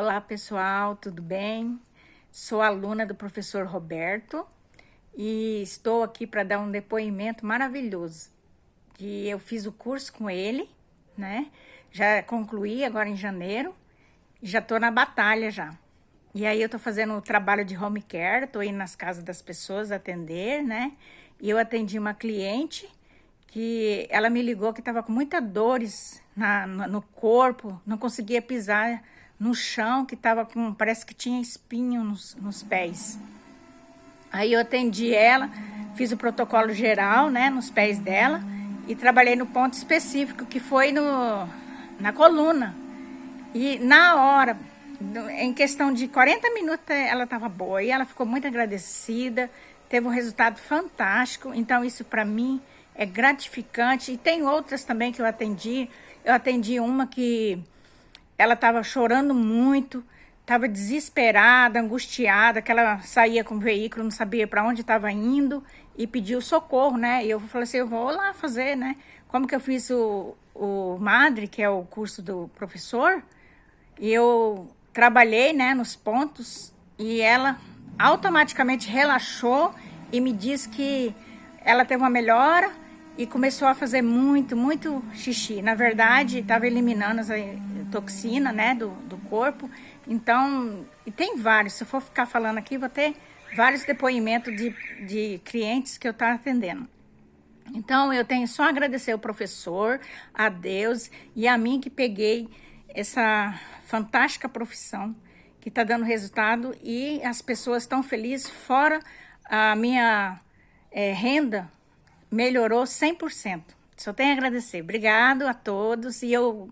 Olá pessoal, tudo bem? Sou aluna do professor Roberto e estou aqui para dar um depoimento maravilhoso. Que eu fiz o curso com ele, né? Já concluí agora em janeiro e já estou na batalha já. E aí eu estou fazendo o trabalho de home care, estou indo nas casas das pessoas atender, né? E eu atendi uma cliente que ela me ligou que estava com muitas dores na, no corpo, não conseguia pisar no chão, que tava com, parece que tinha espinho nos, nos pés. Aí eu atendi ela, fiz o protocolo geral, né, nos pés dela, e trabalhei no ponto específico, que foi no, na coluna. E na hora, em questão de 40 minutos, ela estava boa, e ela ficou muito agradecida, teve um resultado fantástico, então isso para mim é gratificante. E tem outras também que eu atendi, eu atendi uma que ela estava chorando muito, estava desesperada, angustiada, que ela saía com o veículo, não sabia para onde estava indo e pediu socorro, né? E eu falei assim, eu vou lá fazer, né? Como que eu fiz o, o MADRE, que é o curso do professor, e eu trabalhei, né, nos pontos e ela automaticamente relaxou e me disse que ela teve uma melhora e começou a fazer muito, muito xixi. Na verdade, estava eliminando as toxina, né, do, do corpo. Então, e tem vários, se eu for ficar falando aqui, vou ter vários depoimentos de, de clientes que eu estou atendendo. Então, eu tenho só agradecer ao professor, a Deus e a mim que peguei essa fantástica profissão que está dando resultado e as pessoas estão felizes, fora a minha é, renda melhorou 100%. Só tenho a agradecer. Obrigado a todos e eu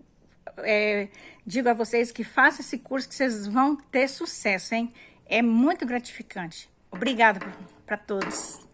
é, digo a vocês que façam esse curso que vocês vão ter sucesso, hein? É muito gratificante. Obrigada para todos.